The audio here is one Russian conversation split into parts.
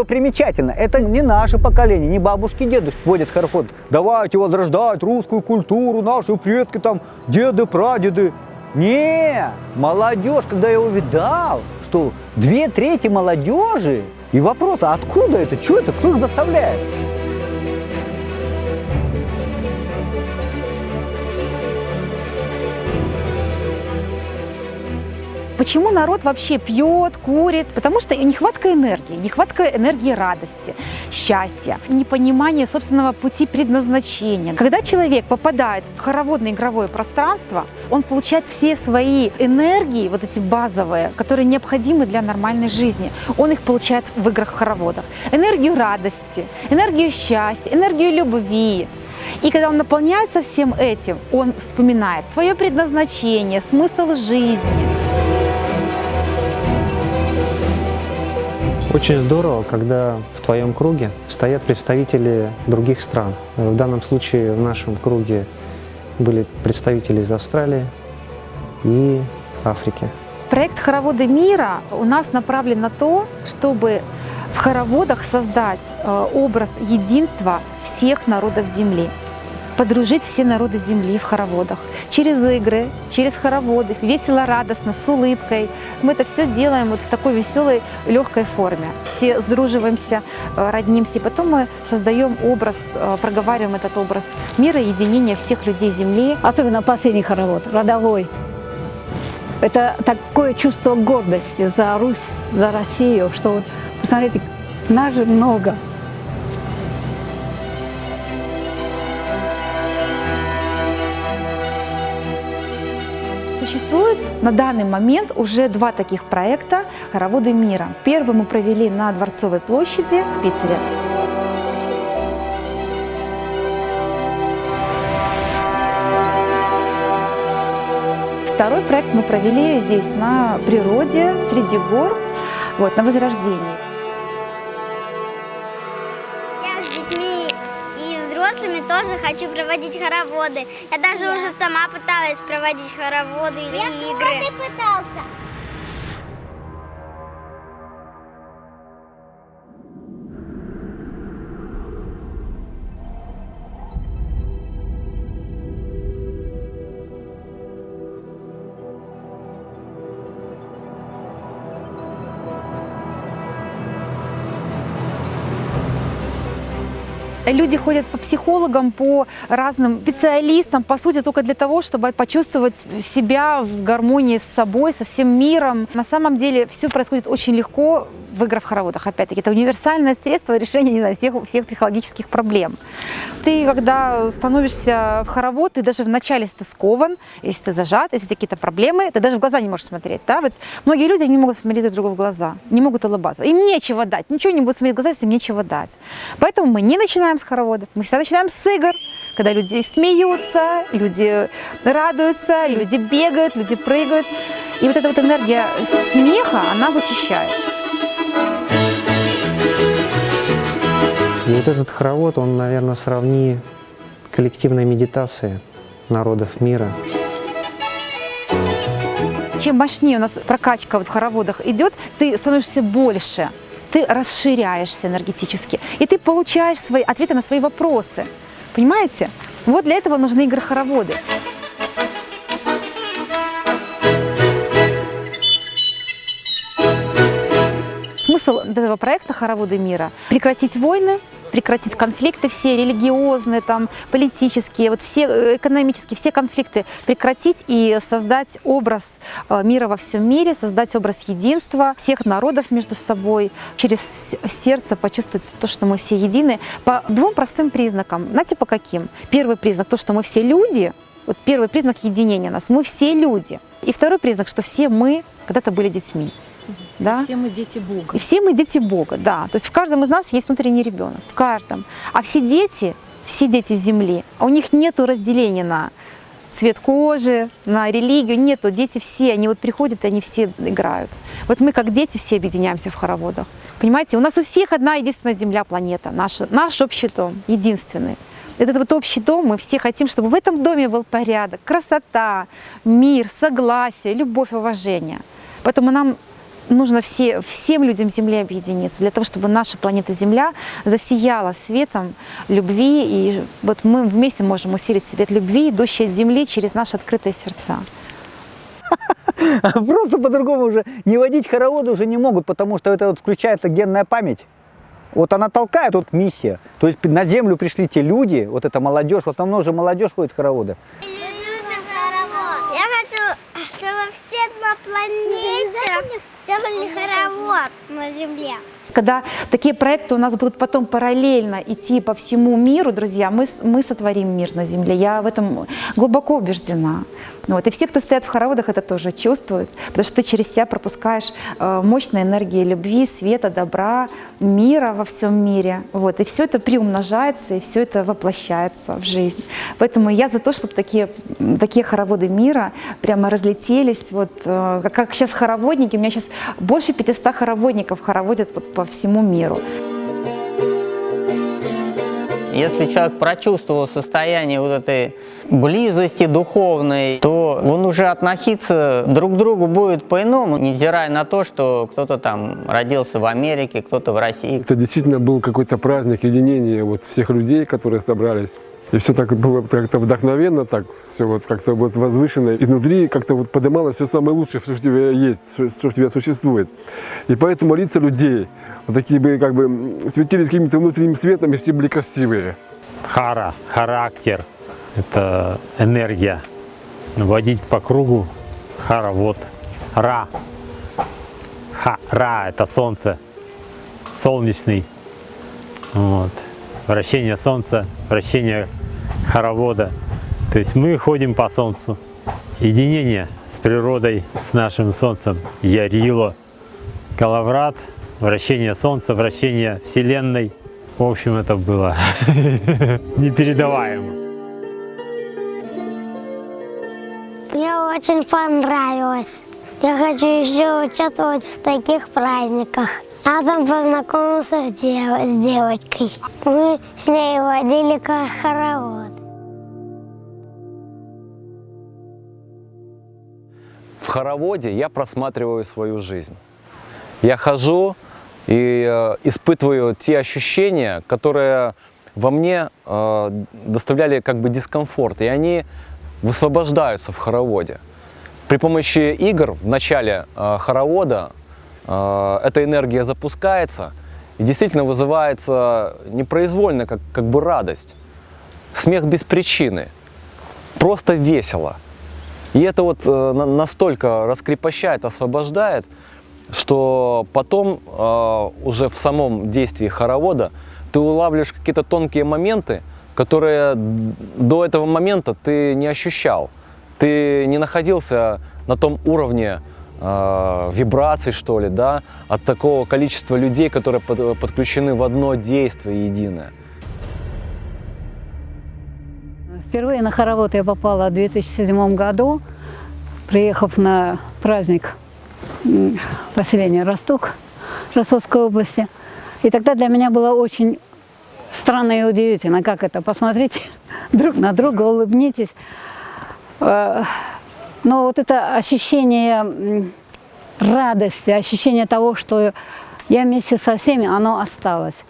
Что примечательно, это не наше поколение, не бабушки, дедушки водят хоровод. Давайте возрождать русскую культуру, наши предки там, деды, прадеды. Не, молодежь, когда я увидал, что две трети молодежи, и вопрос, а откуда это, что это, кто их заставляет? Почему народ вообще пьет, курит? Потому что нехватка энергии, нехватка энергии радости, счастья, непонимание собственного пути предназначения. Когда человек попадает в хороводное игровое пространство, он получает все свои энергии, вот эти базовые, которые необходимы для нормальной жизни. Он их получает в играх-хороводах. Энергию радости, энергию счастья, энергию любви, и когда он наполняется всем этим, он вспоминает свое предназначение, смысл жизни. Очень здорово, когда в твоем круге стоят представители других стран. В данном случае в нашем круге были представители из Австралии и Африки. Проект «Хороводы мира» у нас направлен на то, чтобы в хороводах создать э, образ единства всех народов Земли подружить все народы Земли в хороводах. Через игры, через хороводы, весело, радостно, с улыбкой. Мы это все делаем вот в такой веселой, легкой форме. Все сдруживаемся, э, роднимся, и потом мы создаем образ, э, проговариваем этот образ мира, единения всех людей Земли. Особенно последний хоровод, родовой. Это такое чувство гордости за Русь, за Россию, что вот, посмотрите, нас же много. На данный момент уже два таких проекта «Хороводы мира». Первый мы провели на Дворцовой площади в Питере. Второй проект мы провели здесь, на природе, среди гор, вот, на Возрождении. Тоже хочу проводить хороводы. Я даже Я. уже сама пыталась проводить хороводы или Я игры. Я пытался. Люди ходят по психологам, по разным специалистам, по сути, только для того, чтобы почувствовать себя в гармонии с собой, со всем миром. На самом деле все происходит очень легко, в играх хороводах, опять-таки, это универсальное средство решения, не знаю, всех, всех психологических проблем. Ты, когда становишься в хоровод, ты даже вначале, если ты если ты зажат, если у тебя какие-то проблемы, ты даже в глаза не можешь смотреть, да, вот многие люди не могут смотреть друг другу в глаза, не могут улыбаться, им нечего дать, ничего не будут смотреть в глаза, если им нечего дать. Поэтому мы не начинаем с хороводов, мы всегда начинаем с игр, когда люди смеются, люди радуются, люди бегают, люди прыгают. И вот эта вот энергия смеха, она вычищает. И вот этот хоровод, он, наверное, сравни коллективной медитации народов мира. Чем мощнее у нас прокачка вот в хороводах идет, ты становишься больше, ты расширяешься энергетически, и ты получаешь свои ответы на свои вопросы. Понимаете? Вот для этого нужны игры-хороводы. Смысл этого проекта «Хороводы мира» – прекратить войны, прекратить конфликты все религиозные, там, политические, вот все э, экономические, все конфликты прекратить и создать образ э, мира во всем мире, создать образ единства всех народов между собой, через сердце почувствовать то, что мы все едины по двум простым признакам. Знаете, по каким? Первый признак – то, что мы все люди, вот первый признак единения нас, мы все люди. И второй признак, что все мы когда-то были детьми. Да? Все мы дети Бога. И все мы дети Бога, да. То есть в каждом из нас есть внутренний ребенок, в каждом. А все дети, все дети Земли, у них нет разделения на цвет кожи, на религию, нету. Дети все, они вот приходят, и они все играют. Вот мы как дети все объединяемся в хороводах. Понимаете, у нас у всех одна единственная Земля, планета, наш, наш общий дом, единственный. Этот вот общий дом, мы все хотим, чтобы в этом доме был порядок, красота, мир, согласие, любовь, уважение. Поэтому нам нужно все, всем людям Земли объединиться, для того, чтобы наша планета Земля засияла светом любви, и вот мы вместе можем усилить свет любви, идущий от Земли через наши открытые сердца. Просто по-другому уже не водить хороводы уже не могут, потому что это вот включается генная память. Вот она толкает, вот миссия. То есть на землю пришли те люди, вот эта молодежь, вот давно же молодежь ходит в хороводы. Я хочу, чтобы все на планете сделали хоровод на Земле. Когда такие проекты у нас будут потом параллельно идти по всему миру, друзья, мы, мы сотворим мир на Земле. Я в этом глубоко убеждена. Вот. И все, кто стоят в хороводах, это тоже чувствуют, потому что ты через себя пропускаешь э, мощные энергии любви, света, добра, мира во всем мире. Вот. И все это приумножается, и все это воплощается в жизнь. Поэтому я за то, чтобы такие, такие хороводы мира прямо разлетелись. Вот, э, как сейчас хороводники, у меня сейчас больше 500 хороводников хороводят вот по всему миру. Если человек прочувствовал состояние вот этой близости духовной, то он уже относиться друг к другу будет по-иному, невзирая на то, что кто-то там родился в Америке, кто-то в России. Это действительно был какой-то праздник единения вот всех людей, которые собрались. И все так было как-то вдохновенно, так все вот как-то вот возвышенно. Изнутри как-то вот поднималось все самое лучшее, что в тебе есть, что что в тебе существует. И поэтому лица людей такие бы как бы светились каким-то внутренним светом, и все были красивые. Хара, характер, это энергия. Водить по кругу, хара, вот. Ра, Ха, ра, это солнце, солнечный. Вот. Вращение солнца, вращение хоровода. То есть мы ходим по солнцу. Единение с природой, с нашим солнцем. Ярило, Калаврат, вращение солнца, вращение вселенной. В общем, это было непередаваемо. Мне очень понравилось. Я хочу еще участвовать в таких праздниках. Я там познакомился с, дев- с девочкой. Мы с ней водили ко- хоровод. В хороводе я просматриваю свою жизнь. Я хожу и э, испытываю те ощущения, которые во мне э, доставляли как бы дискомфорт, и они высвобождаются в хороводе. При помощи игр в начале э, хоровода эта энергия запускается и действительно вызывается непроизвольно, как, как бы радость. Смех без причины. Просто весело. И это вот на- настолько раскрепощает, освобождает, что потом э, уже в самом действии хоровода ты улавливаешь какие-то тонкие моменты, которые до этого момента ты не ощущал. Ты не находился на том уровне э, вибраций, что ли, да, от такого количества людей, которые под- подключены в одно действие единое. Впервые на хоровод я попала в 2007 году, приехав на праздник м, поселения Росток Ростовской области. И тогда для меня было очень странно и удивительно, как это. Посмотрите друг на друга, улыбнитесь. Э, Но вот это ощущение радости, ощущение того, что я вместе со всеми, оно осталось.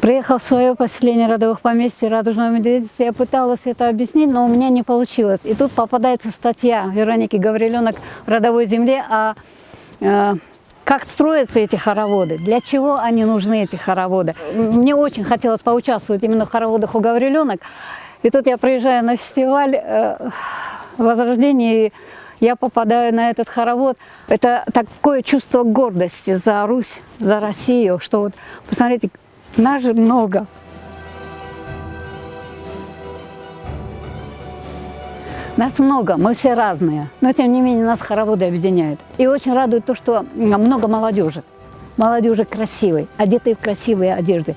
Приехав в свое поселение родовых поместьй Радужного Медведицы, я пыталась это объяснить, но у меня не получилось. И тут попадается статья Вероники Гавриленок в «Родовой земле» о э, как строятся эти хороводы, для чего они нужны, эти хороводы. Мне очень хотелось поучаствовать именно в хороводах у Гавриленок. И тут я приезжаю на фестиваль э, Возрождения, и я попадаю на этот хоровод. Это такое чувство гордости за Русь, за Россию, что вот, посмотрите, нас же много. Нас много, мы все разные, но тем не менее нас хороводы объединяют. И очень радует то, что много молодежи, молодежи красивой, одетой в красивые одежды.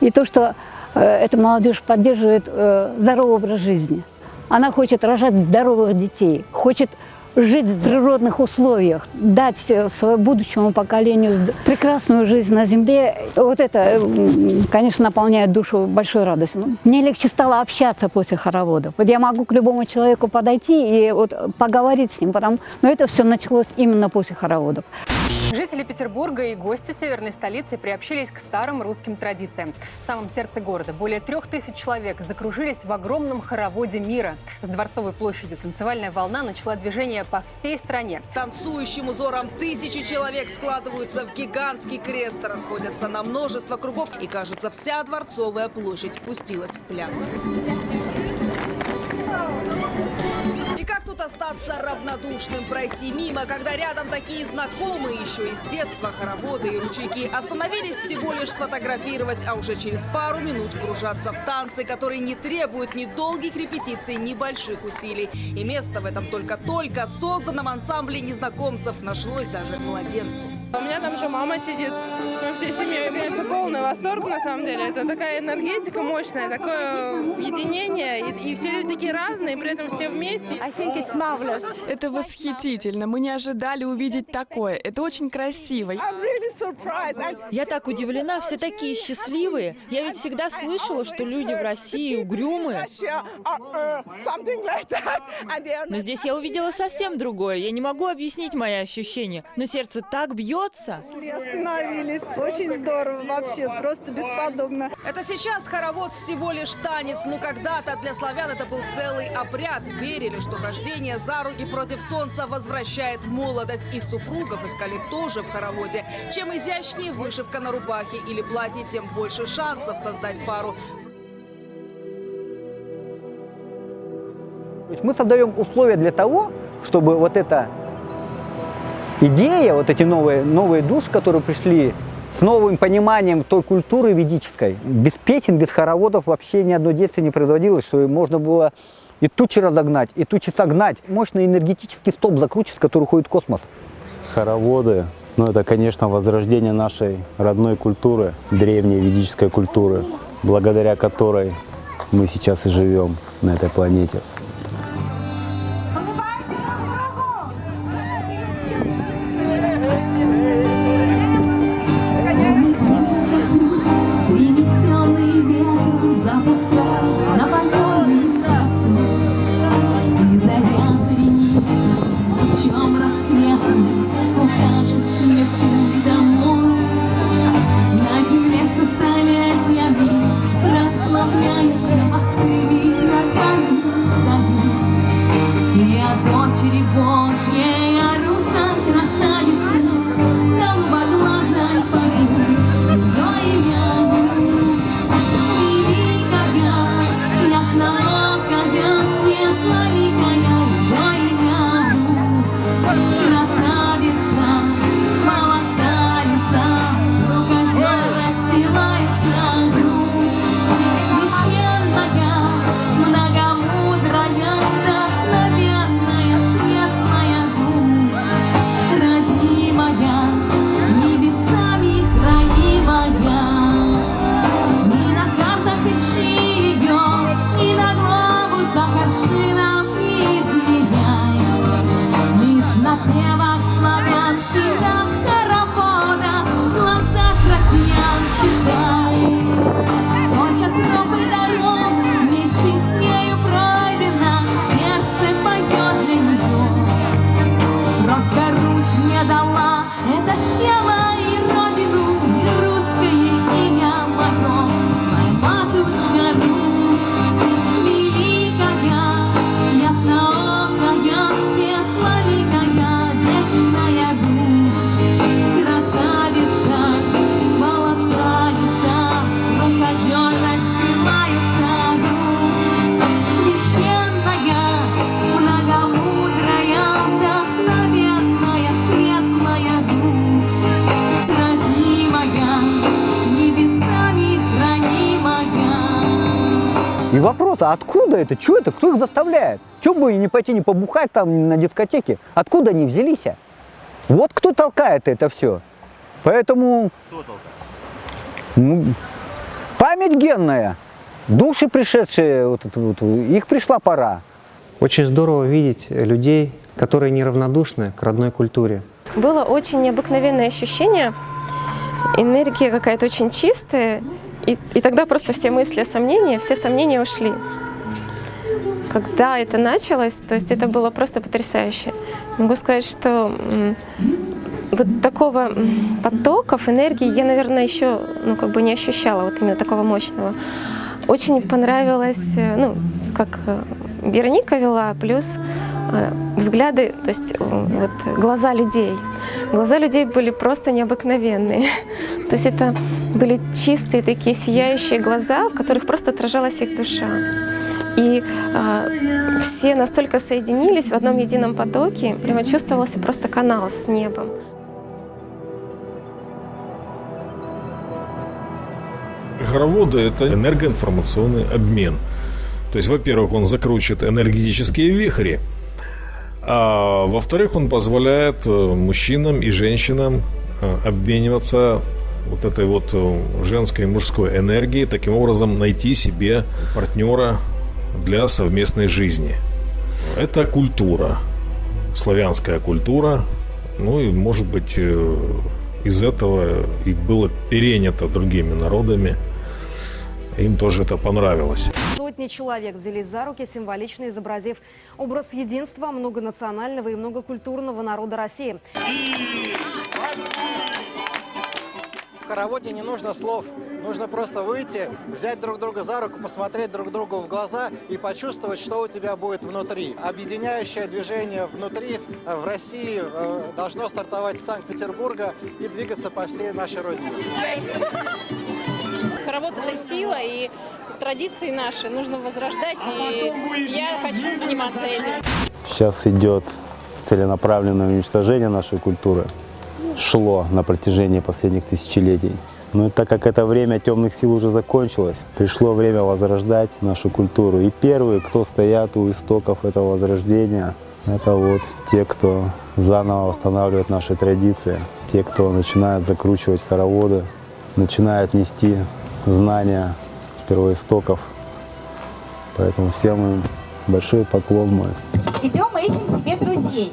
И то, что э, эта молодежь поддерживает э, здоровый образ жизни. Она хочет рожать здоровых детей, хочет жить в природных условиях, дать э, своему будущему поколению прекрасную жизнь на земле. Вот это, э, конечно, наполняет душу большой радостью. Ну, Мне легче стало общаться после хоровода. Вот я могу к любому человеку подойти и вот поговорить с ним, потому, но это все началось именно после хороводов. Жители Петербурга и гости северной столицы приобщились к старым русским традициям. В самом сердце города более трех тысяч человек закружились в огромном хороводе мира. С Дворцовой площади танцевальная волна начала движение по всей стране. Танцующим узором тысячи человек складываются в гигантский крест, расходятся на множество кругов, и, кажется, вся Дворцовая площадь пустилась в пляс. Тут остаться равнодушным, пройти мимо, когда рядом такие знакомые еще из детства хороводы и ручейки остановились всего лишь сфотографировать, а уже через пару минут кружаться в танцы, которые не требуют ни долгих репетиций, ни больших усилий. И место в этом только-только созданном ансамбле незнакомцев нашлось даже младенцу. У меня там еще мама сидит. Мы всей семьей, конечно, полный восторг на самом деле. Это такая энергетика мощная, такое единение. И, и все люди такие разные, при этом все вместе. Это восхитительно. Мы не ожидали увидеть такое. Это очень красиво. Я так удивлена, все такие счастливые. Я ведь всегда слышала, что люди в России угрюмые. Но здесь я увидела совсем другое. Я не могу объяснить мои ощущения, но сердце так бьется. Остановились. Очень здорово вообще, просто бесподобно. Это сейчас хоровод всего лишь танец, но когда-то для славян это был целый обряд. Верили, что хождение за руки против солнца возвращает молодость. И супругов искали тоже в хороводе. Чем изящнее вышивка на рубахе или платье, тем больше шансов создать пару. Мы создаем условия для того, чтобы вот эта идея, вот эти новые, новые души, которые пришли с новым пониманием той культуры ведической, без песен, без хороводов вообще ни одно действие не производилось, что можно было и тучи разогнать, и тучи согнать. Мощный энергетический столб закручивает, который уходит в космос. Хороводы, ну это, конечно, возрождение нашей родной культуры, древней ведической культуры, благодаря которой мы сейчас и живем на этой планете. И вопрос, а откуда это, что это, кто их заставляет? Чего бы не пойти не побухать там на дискотеке? Откуда они взялись? Вот кто толкает это все. Поэтому... Ну, память генная. Души пришедшие, вот это вот, их пришла пора. Очень здорово видеть людей, которые неравнодушны к родной культуре. Было очень необыкновенное ощущение, энергия какая-то очень чистая, и, и тогда просто все мысли, сомнения, все сомнения ушли. Когда это началось, то есть это было просто потрясающе. Могу сказать, что вот такого потоков энергии я, наверное, еще ну, как бы не ощущала, вот именно такого мощного. Очень понравилось, э, ну, как э, Вероника вела, плюс взгляды, то есть э, вот глаза людей. Глаза людей были просто необыкновенные. То есть это были чистые такие сияющие глаза, в которых просто отражалась их душа. И э, все настолько соединились в одном едином потоке, прямо чувствовался просто канал с небом. Хороводы – это энергоинформационный обмен. То есть, во-первых, он закручивает энергетические вихри, а во-вторых, он позволяет э, мужчинам и женщинам э, обмениваться вот этой вот э, женской и мужской энергией, таким образом найти себе партнера для совместной жизни. Это культура, славянская культура, ну и, может быть, из этого и было перенято другими народами. Им тоже это понравилось. Сотни человек взялись за руки, символично изобразив образ единства многонационального и многокультурного народа России. В хороводе не нужно слов, нужно просто выйти, взять друг друга за руку, посмотреть друг другу в глаза и почувствовать, что у тебя будет внутри. Объединяющее движение внутри э, в России э, должно стартовать с Санкт-Петербурга и двигаться по всей нашей родине. Хоровод – это сила, и традиции наши нужно возрождать, и я хочу заниматься этим. Сейчас идет целенаправленное уничтожение нашей культуры. Шло на протяжении последних тысячелетий. Но так как это время темных сил уже закончилось, пришло время возрождать нашу культуру. И первые, кто стоят у истоков этого возрождения, это вот те, кто заново восстанавливает наши традиции, те, кто начинает закручивать хороводы, начинает нести знания первоистоков. Поэтому всем им большой поклон мой. Идем и ищем себе друзей.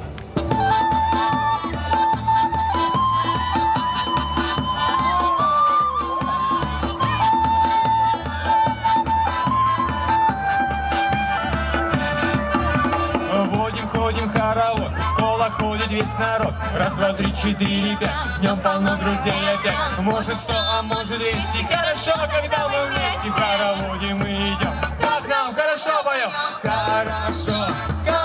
Народ. Раз, два, три, четыре, пять, днем полно друзей опять. Может сто, а может двести. Хорошо, когда мы вместе в хороводе мы идем. Как нам хорошо поем, хорошо, хорошо,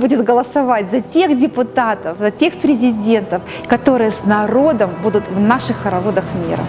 будет голосовать за тех депутатов, за тех президентов, которые с народом будут в наших хороводах мира.